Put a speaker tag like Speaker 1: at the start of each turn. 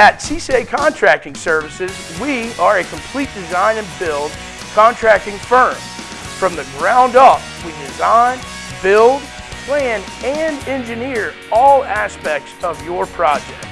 Speaker 1: At CCA Contracting Services, we are a complete design and build contracting firm. From the ground up, we design, build, plan, and engineer all aspects of your project.